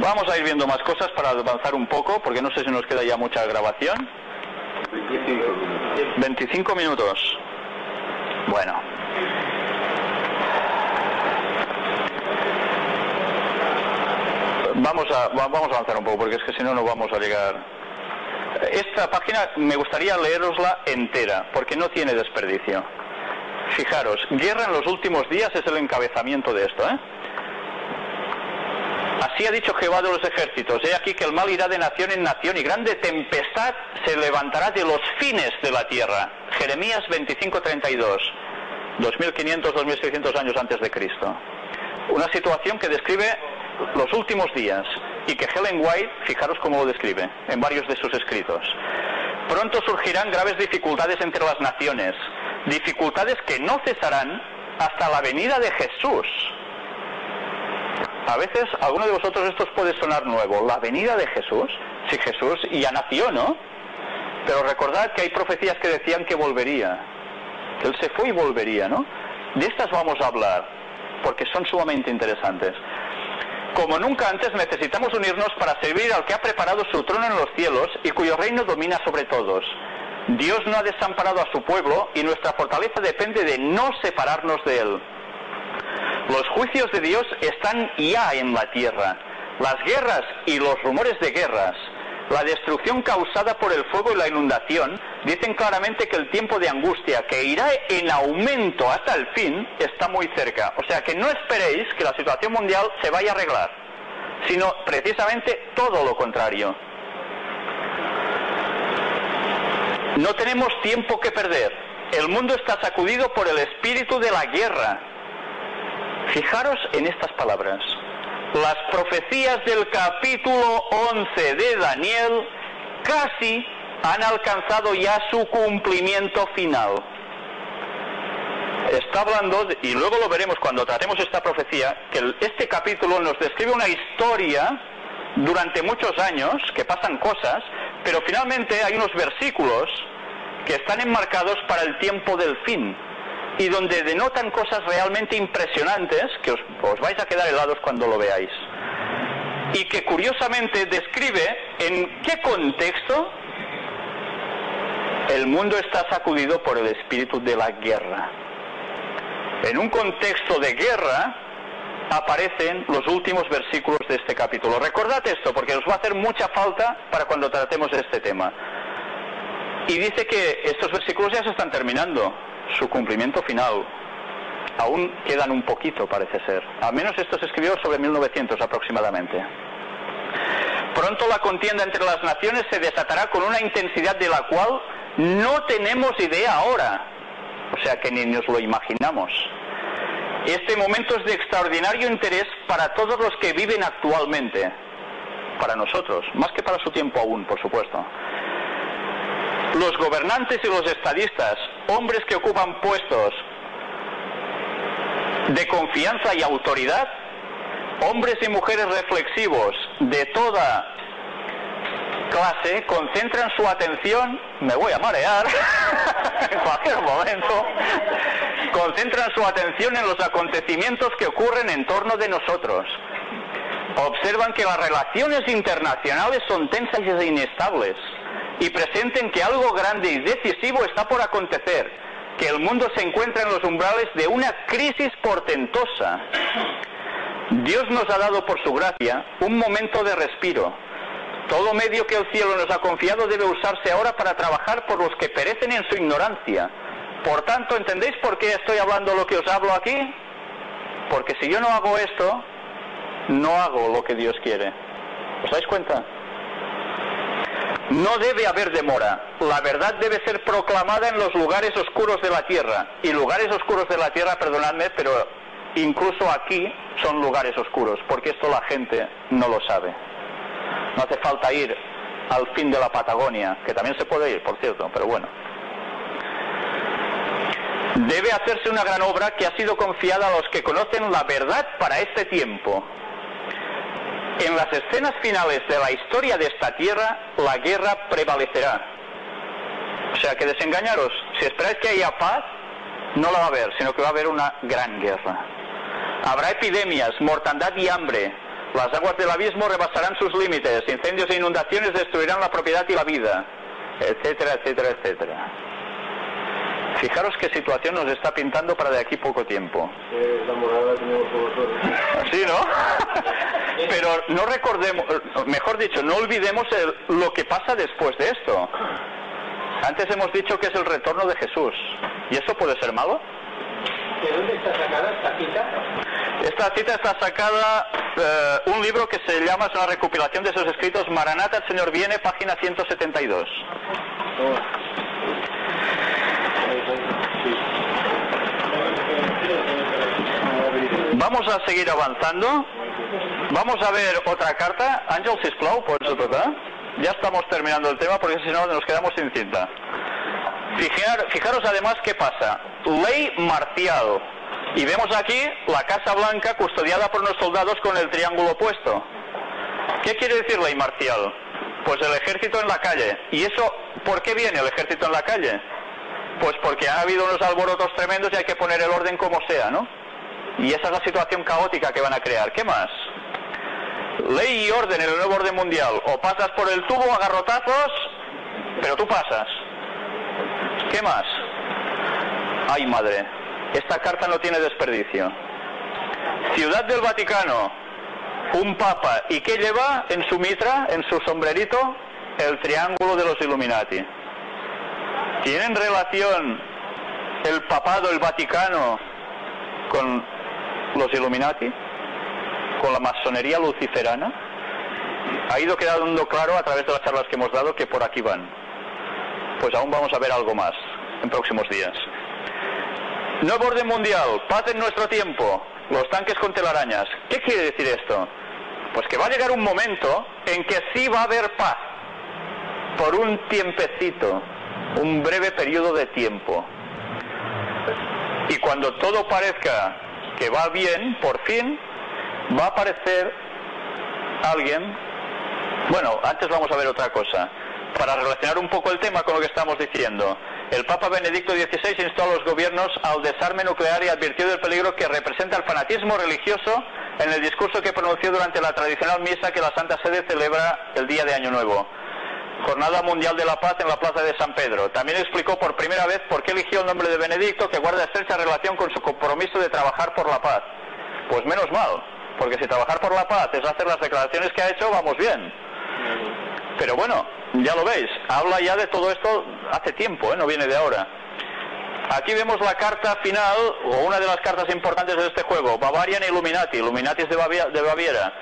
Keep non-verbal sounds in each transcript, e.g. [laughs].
Vamos a ir viendo más cosas para avanzar un poco, porque no sé si nos queda ya mucha grabación. 25 minutos. Bueno. Vamos a, vamos a avanzar un poco, porque es que si no, no vamos a llegar. Esta página me gustaría leerosla entera, porque no tiene desperdicio. Fijaros, guerra en los últimos días es el encabezamiento de esto, ¿eh? Así ha dicho Jehová de los ejércitos, he aquí que el mal irá de nación en nación y grande tempestad se levantará de los fines de la tierra. Jeremías 25:32, 2500, 2600 años antes de Cristo. Una situación que describe los últimos días y que Helen White, fijaros cómo lo describe en varios de sus escritos. Pronto surgirán graves dificultades entre las naciones, dificultades que no cesarán hasta la venida de Jesús. A veces alguno de vosotros esto puede sonar nuevo, la venida de Jesús, si Jesús ya nació, ¿no? Pero recordad que hay profecías que decían que volvería, que Él se fue y volvería, ¿no? De estas vamos a hablar, porque son sumamente interesantes. Como nunca antes necesitamos unirnos para servir al que ha preparado su trono en los cielos y cuyo reino domina sobre todos. Dios no ha desamparado a su pueblo y nuestra fortaleza depende de no separarnos de él. Los juicios de Dios están ya en la tierra. Las guerras y los rumores de guerras, la destrucción causada por el fuego y la inundación, dicen claramente que el tiempo de angustia, que irá en aumento hasta el fin, está muy cerca. O sea que no esperéis que la situación mundial se vaya a arreglar, sino precisamente todo lo contrario. No tenemos tiempo que perder. El mundo está sacudido por el espíritu de la guerra. Fijaros en estas palabras. Las profecías del capítulo 11 de Daniel casi han alcanzado ya su cumplimiento final. Está hablando, y luego lo veremos cuando tratemos esta profecía, que este capítulo nos describe una historia durante muchos años, que pasan cosas, pero finalmente hay unos versículos que están enmarcados para el tiempo del fin y donde denotan cosas realmente impresionantes que os, vais a quedar helados cuando lo veáis. Y que curiosamente describe en qué contexto el mundo está sacudido por el espíritu de la guerra. En un contexto de guerra aparecen los últimos versículos de este capítulo. Recordad esto porque os va a hacer mucha falta para cuando tratemos este tema. Y dice que estos versículos ya se están terminando, su cumplimiento final. Aún quedan un poquito, parece ser. Al menos esto se escribió sobre 1900 aproximadamente. Pronto la contienda entre las naciones se desatará con una intensidad de la cual no tenemos idea ahora. O sea que ni nos lo imaginamos. Este momento es de extraordinario interés para todos los que viven actualmente. Para nosotros, más que para su tiempo aún, por supuesto. Los gobernantes y los estadistas, hombres que ocupan puestos de confianza y autoridad, hombres y mujeres reflexivos de toda clase, concentran su atención, me voy a marear [laughs] en cualquier momento, concentran su atención en los acontecimientos que ocurren en torno de nosotros. Observan que las relaciones internacionales son tensas e inestables y presenten que algo grande y decisivo está por acontecer, que el mundo se encuentra en los umbrales de una crisis portentosa. Dios nos ha dado por su gracia un momento de respiro. Todo medio que el cielo nos ha confiado debe usarse ahora para trabajar por los que perecen en su ignorancia. Por tanto, ¿entendéis por qué estoy hablando lo que os hablo aquí? Porque si yo no hago esto, no hago lo que Dios quiere. ¿Os dais cuenta? No debe haber demora. La verdad debe ser proclamada en los lugares oscuros de la tierra. Y lugares oscuros de la tierra, perdonadme, pero incluso aquí son lugares oscuros, porque esto la gente no lo sabe. No hace falta ir al fin de la Patagonia, que también se puede ir, por cierto, pero bueno. Debe hacerse una gran obra que ha sido confiada a los que conocen la verdad para este tiempo. En las escenas finales de la historia de esta tierra, la guerra prevalecerá. O sea que desengañaros, si esperáis que haya paz, no la va a haber, sino que va a haber una gran guerra. Habrá epidemias, mortandad y hambre. Las aguas del abismo rebasarán sus límites, incendios e inundaciones destruirán la propiedad y la vida, etcétera, etcétera, etcétera. Fijaros qué situación nos está pintando para de aquí poco tiempo. Eh, la morada tenemos con nosotros. Sí, ¿no? [laughs] Pero no recordemos, mejor dicho, no olvidemos el- lo que pasa después de esto. Antes hemos dicho que es el retorno de Jesús. ¿Y eso puede ser malo? ¿De dónde está sacada esta cita? Esta cita está sacada, eh, un libro que se llama, es una recopilación de esos escritos, Maranata, el Señor viene, página 172. Vamos a seguir avanzando. Vamos a ver otra carta. Ángel Sisplau, eso total. Ya estamos terminando el tema porque si no nos quedamos sin cinta. Fijar- fijaros además qué pasa. Ley marcial. Y vemos aquí la Casa Blanca custodiada por unos soldados con el triángulo opuesto. ¿Qué quiere decir ley marcial? Pues el ejército en la calle. ¿Y eso por qué viene el ejército en la calle? Pues porque ha habido unos alborotos tremendos y hay que poner el orden como sea, ¿no? Y esa es la situación caótica que van a crear. ¿Qué más? Ley y orden en el nuevo orden mundial. O pasas por el tubo a garrotazos, pero tú pasas. ¿Qué más? Ay, madre. Esta carta no tiene desperdicio. Ciudad del Vaticano. Un papa. ¿Y qué lleva en su mitra, en su sombrerito? El triángulo de los Illuminati. ¿Tienen relación el papado, el Vaticano, con los Illuminati? ¿Con la masonería luciferana? Ha ido quedando claro a través de las charlas que hemos dado que por aquí van. Pues aún vamos a ver algo más en próximos días. Nuevo orden mundial, paz en nuestro tiempo, los tanques con telarañas. ¿Qué quiere decir esto? Pues que va a llegar un momento en que sí va a haber paz, por un tiempecito, un breve periodo de tiempo. Y cuando todo parezca que va bien, por fin, va a aparecer alguien. Bueno, antes vamos a ver otra cosa. Para relacionar un poco el tema con lo que estamos diciendo, el Papa Benedicto XVI instó a los gobiernos al desarme nuclear y advirtió del peligro que representa el fanatismo religioso en el discurso que pronunció durante la tradicional misa que la Santa Sede celebra el día de Año Nuevo. Jornada Mundial de la Paz en la Plaza de San Pedro. También explicó por primera vez por qué eligió el nombre de Benedicto, que guarda estrecha relación con su compromiso de trabajar por la paz. Pues menos mal, porque si trabajar por la paz es hacer las declaraciones que ha hecho, vamos bien. Pero bueno, ya lo veis, habla ya de todo esto hace tiempo, ¿eh? no viene de ahora. Aquí vemos la carta final, o una de las cartas importantes de este juego, Bavarian Illuminati, Illuminati de, Bavia- de Baviera.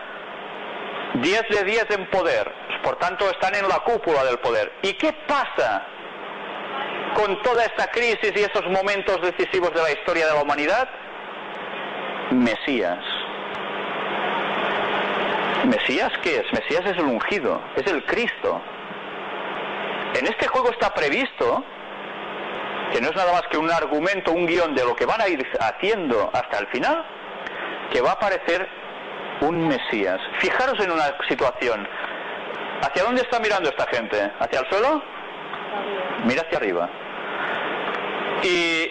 10 de 10 en poder, por tanto están en la cúpula del poder. ¿Y qué pasa con toda esta crisis y esos momentos decisivos de la historia de la humanidad? Mesías. ¿Mesías qué es? Mesías es el ungido, es el Cristo. En este juego está previsto que no es nada más que un argumento, un guion de lo que van a ir haciendo hasta el final, que va a aparecer un Mesías. Fijaros en una situación. ¿Hacia dónde está mirando esta gente? ¿Hacia el suelo? Mira hacia arriba. Y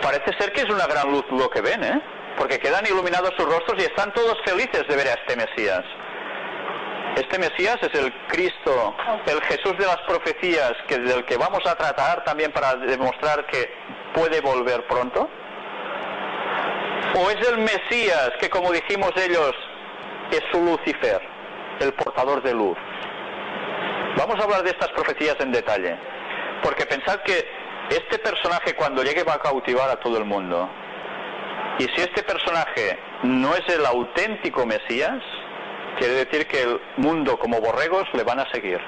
parece ser que es una gran luz lo que ven, ¿eh? Porque quedan iluminados sus rostros y están todos felices de ver a este Mesías. Este Mesías es el Cristo, el Jesús de las profecías, que del que vamos a tratar también para demostrar que puede volver pronto. ¿O es el Mesías que, como dijimos ellos, es su Lucifer, el portador de luz? Vamos a hablar de estas profecías en detalle, porque pensad que este personaje cuando llegue va a cautivar a todo el mundo. Y si este personaje no es el auténtico Mesías, quiere decir que el mundo como borregos le van a seguir.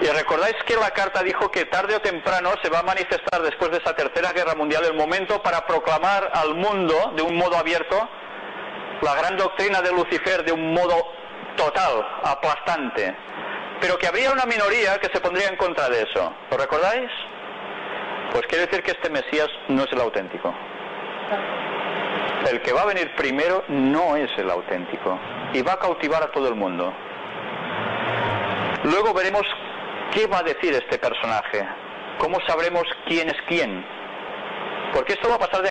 Y recordáis que la carta dijo que tarde o temprano se va a manifestar después de esa tercera guerra mundial el momento para proclamar al mundo de un modo abierto la gran doctrina de Lucifer de un modo total, aplastante. Pero que habría una minoría que se pondría en contra de eso. ¿Lo recordáis? Pues quiere decir que este Mesías no es el auténtico. El que va a venir primero no es el auténtico y va a cautivar a todo el mundo. Luego veremos qué va a decir este personaje, cómo sabremos quién es quién, porque esto va a pasar de